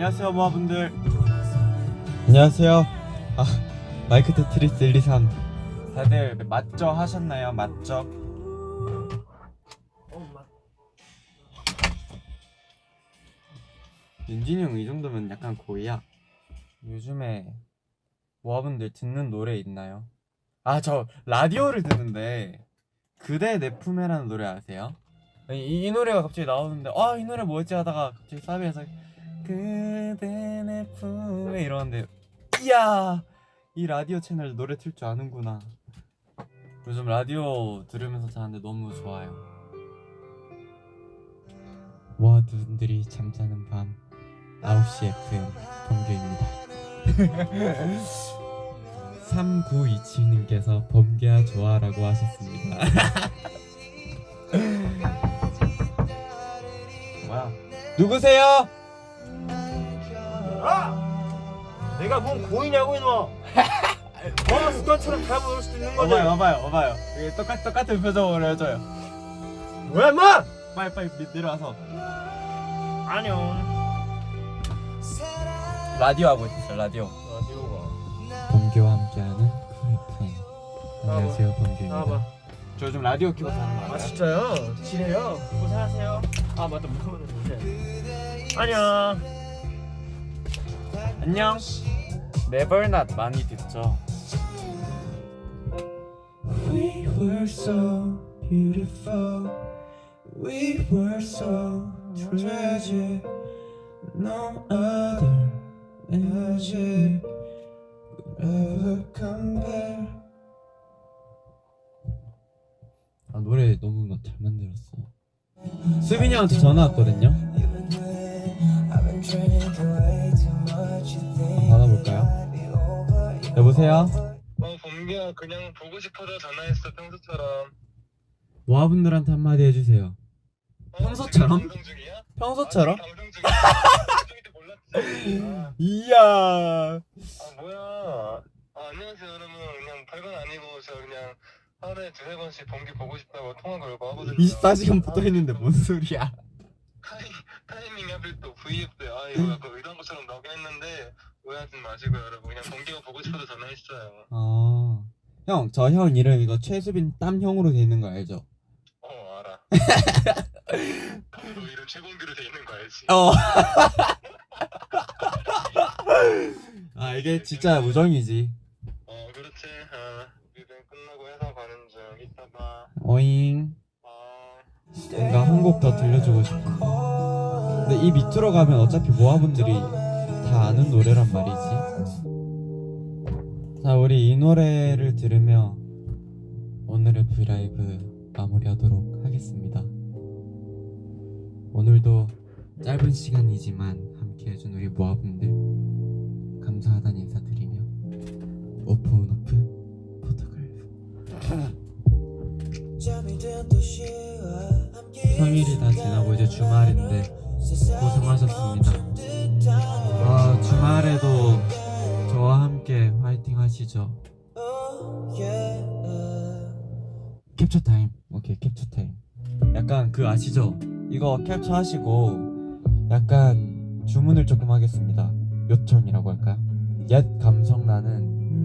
안녕하세요 모아분들. 안녕하세요. 아 마이크 테트리스 1, 2, 3 다들 맞죠 하셨나요? 맞죠? 윤진이 형 이 정도면 약간 고의야. 요즘에 모아분들 듣는 노래 있나요? 아 저 라디오를 듣는데 그대 내 품에라는 노래 아세요? 이, 이 노래가 갑자기 나오는데 아 이 노래 뭐였지 하다가 갑자기 사비에서 그대 내 품에 이러는데 이야! 이 라디오 채널 노래 틀 줄 아는구나. 요즘 라디오 들으면서 자는데 너무 좋아요. 모아두분들이 잠자는 밤 9시 FM 범규입니다. 3927님께서 범규야 좋아라고 하셨습니다. 뭐야? 누구세요? 아! 내가 뭔 고이냐고 이놈아. 어 습관처럼 잘못 올 수도 있는 거지. 봐봐요 봐봐요. 이게 똑같, 똑같은 표정으로 해줘요. 뭐야 인마! 빨리 빨리 밑 내려와서. 안녕 라디오 하고 있었어요 라디오. 라디오가. 범규와 함께하는 쿨FM 안녕하세요 범규입니다. 저 요즘 라디오 키고 사는 거 아? 진짜요? 지내요? 고생하세요? 아 맞다 물어보는 건데 안녕 안녕 Never Not 많이 듣죠 We were so beautiful. We were so tragic. No other magic could ever compare. 아 노래 너무 막잘 만들었어 수빈이 형한테 전화 왔거든요 여보세요? 어, 범규야 그냥 보고 싶어서 전화했어 평소처럼. 모아분들한테 한마디 해주세요. 어, 평소처럼? 지금 방송 중이야? 평소처럼? 아, 방송 중이야. 이야. 아, 아 뭐야. 아, 안녕하세요 여러분. 그냥 별건 아니고 저 그냥 하루에 두세 번씩 범규 보고 싶다고 통화 걸고 하거든요. 24시간 붙어있는데 뭔 소리야? 타이, 타이밍이 하필 또 V앱 때아 이거 약간 의도한 것처럼 나오긴 했는데 오해하지 마시고 여러분 그냥 범규가 보고 싶어서 전화했어요 어... 형, 저 형 이름 이거 최수빈 땀형으로 돼 있는 거 알죠? 어 알아 너 이름 최범규로 돼 있는 거 알지? 어. 아 이게 진짜 우정이지. 어 그렇지 아 일은 끝나고 회사 가는 중 이따 봐 어잉. 아. 뭔가 한 곡 더 들려주고 싶어. 근데 이 밑으로 가면 어차피 모아분들이 다 아는 노래란 말이지. 자, 우리 이 노래를 들으며 오늘의 브이라이브 마무리하도록 하겠습니다. 오늘도 짧은 시간이지만 함께 해준 우리 모아분들 감사하다는 인사드리며 오픈 오픈 photograph 함께 평일이 다 지나고 이제 주말인데 고생하셨습니다. 아 주말에도 저와 함께 화이팅 하시죠. 캡처 타임. 오케이 캡처 타임. 약간 그 아시죠? 이거 캡처 하시고 약간 주문을 조금 하겠습니다. 요청이라고 할까요? 옛 감성 나는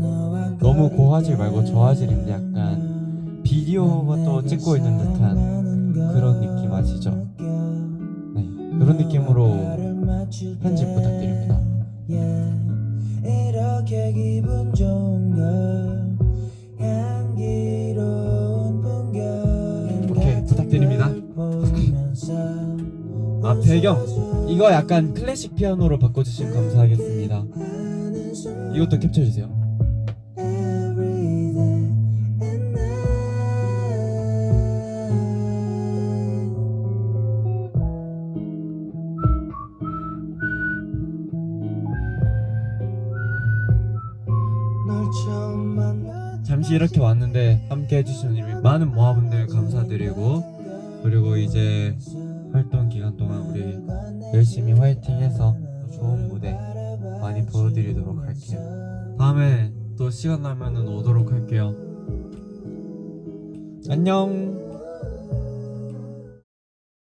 너무 고화질 말고 저화질인데 약간 비디오가 또 찍고 있는 듯한 그런 느낌 아시죠? 네 그런 느낌으로 편집 부탁드립니다. 이렇게 풍경 오케이 부탁드립니다. 아 배경 이거 약간 클래식 피아노로 바꿔주시면 감사하겠습니다. 이것도 캡처해 주세요. 잠시 이렇게 왔는데 함께 우리 많은 모아분들 감사드리고 그리고 이제 활동 기간 동안 우리 열심히 화이팅해서 좋은 무대 많이 보여드리도록 할게요. 다음에 또 시간 나면은 오도록 할게요. 안녕.